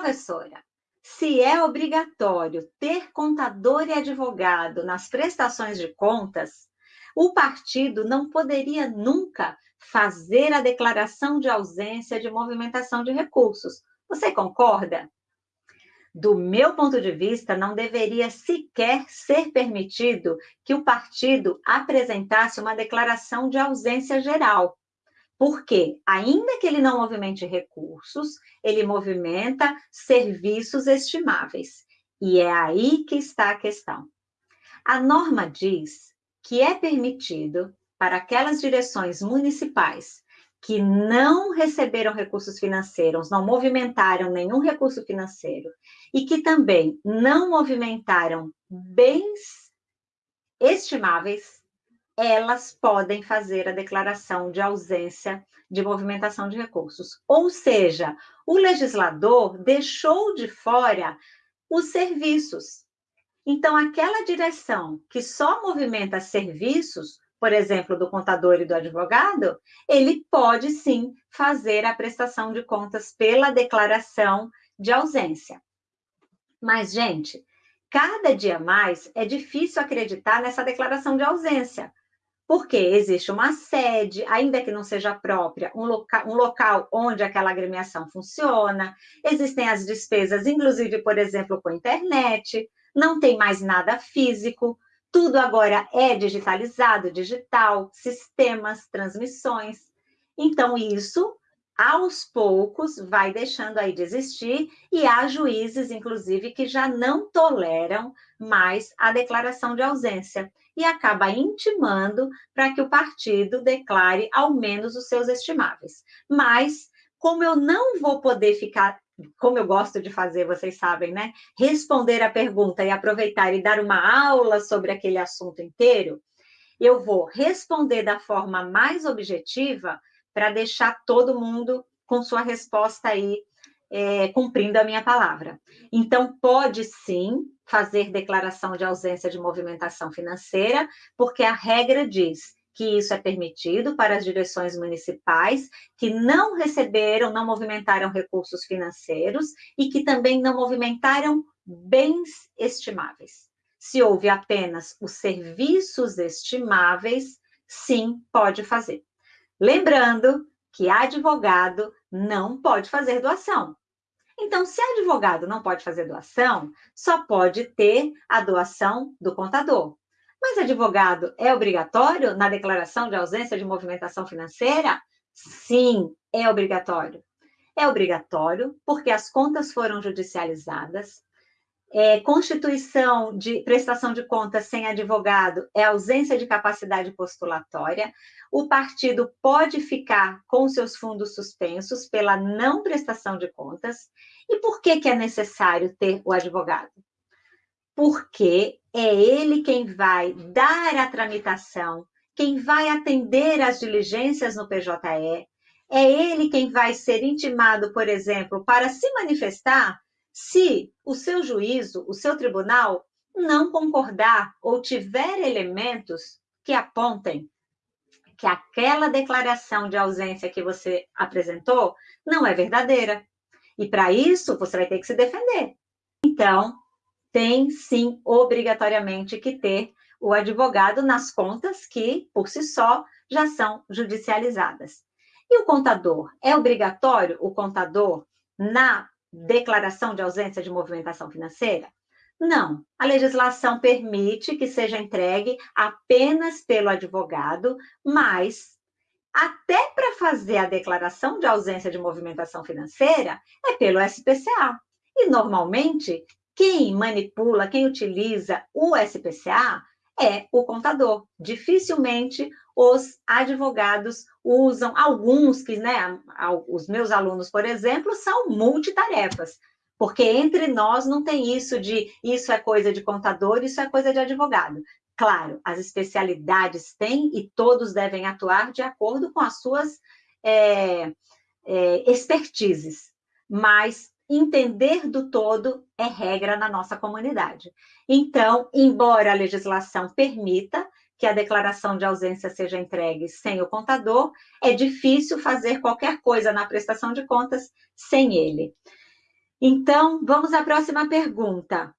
Professora, se é obrigatório ter contador e advogado nas prestações de contas, o partido não poderia nunca fazer a declaração de ausência de movimentação de recursos. Você concorda? Do meu ponto de vista, não deveria sequer ser permitido que o partido apresentasse uma declaração de ausência geral. Porque, ainda que ele não movimente recursos, ele movimenta serviços estimáveis. E é aí que está a questão. A norma diz que é permitido para aquelas direções municipais que não receberam recursos financeiros, não movimentaram nenhum recurso financeiro e que também não movimentaram bens estimáveis, elas podem fazer a declaração de ausência de movimentação de recursos. Ou seja, o legislador deixou de fora os serviços. Então, aquela direção que só movimenta serviços, por exemplo, do contador e do advogado, ele pode sim fazer a prestação de contas pela declaração de ausência. Mas, gente, cada dia mais é difícil acreditar nessa declaração de ausência, porque existe uma sede, ainda que não seja própria, um, loca um local onde aquela agremiação funciona, existem as despesas, inclusive, por exemplo, com internet, não tem mais nada físico, tudo agora é digitalizado, digital, sistemas, transmissões. Então, isso, aos poucos, vai deixando aí de existir, e há juízes, inclusive, que já não toleram mais a declaração de ausência e acaba intimando para que o partido declare ao menos os seus estimáveis. Mas, como eu não vou poder ficar como eu gosto de fazer, vocês sabem, né? Responder a pergunta e aproveitar e dar uma aula sobre aquele assunto inteiro, eu vou responder da forma mais objetiva para deixar todo mundo com sua resposta aí, é, cumprindo a minha palavra. Então, pode sim fazer declaração de ausência de movimentação financeira, porque a regra diz que isso é permitido para as direções municipais que não receberam, não movimentaram recursos financeiros e que também não movimentaram bens estimáveis. Se houve apenas os serviços estimáveis, sim, pode fazer. Lembrando que advogado não pode fazer doação. Então, se advogado não pode fazer doação, só pode ter a doação do contador. Mas advogado é obrigatório na declaração de ausência de movimentação financeira? Sim, é obrigatório. É obrigatório porque as contas foram judicializadas, é, constituição de prestação de contas sem advogado é ausência de capacidade postulatória. O partido pode ficar com seus fundos suspensos pela não prestação de contas. E por que, que é necessário ter o advogado? Porque é ele quem vai dar a tramitação, quem vai atender às diligências no PJE, é ele quem vai ser intimado, por exemplo, para se manifestar se o seu juízo, o seu tribunal, não concordar ou tiver elementos que apontem que aquela declaração de ausência que você apresentou não é verdadeira. E para isso, você vai ter que se defender. Então, tem sim obrigatoriamente que ter o advogado nas contas que, por si só, já são judicializadas. E o contador? É obrigatório o contador na declaração de ausência de movimentação financeira? Não. A legislação permite que seja entregue apenas pelo advogado, mas até para fazer a declaração de ausência de movimentação financeira é pelo SPCA. E normalmente quem manipula, quem utiliza o SPCA é o contador. Dificilmente os advogados usam, alguns que, né, os meus alunos, por exemplo, são multitarefas, porque entre nós não tem isso de isso é coisa de contador, isso é coisa de advogado. Claro, as especialidades têm e todos devem atuar de acordo com as suas é, é, expertises, mas entender do todo é regra na nossa comunidade. Então, embora a legislação permita que a declaração de ausência seja entregue sem o contador, é difícil fazer qualquer coisa na prestação de contas sem ele. Então, vamos à próxima pergunta.